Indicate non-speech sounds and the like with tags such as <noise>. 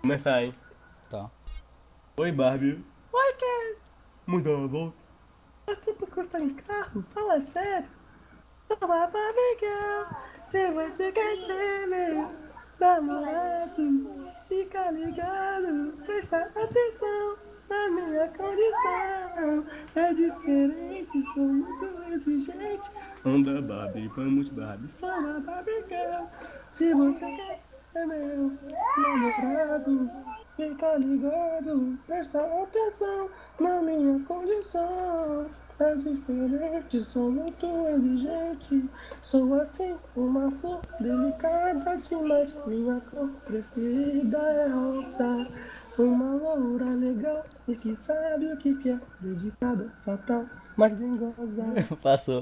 Começar aí. Tá. Oi, Barbie. Oi, Ken. A volta. Faz tempo que você tá em carro? Fala sério. Toma Barbie Girl. Se você quer ser meu namorado, fica ligado. Presta atenção na minha condição. É diferente, sou muito exigente. Anda, Barbie, vamos, Barbie. Sou uma Barbie Girl. Se você quer ser meu namorado, fica ligado. Presta atenção na minha condição. É diferente, sou muito exigente. Sou assim, uma flor delicada demais. Minha cor preferida é rosa. Uma loura legal e que sabe o que quer. Dedicada, fatal, mas dengosa. <laughs> Passou.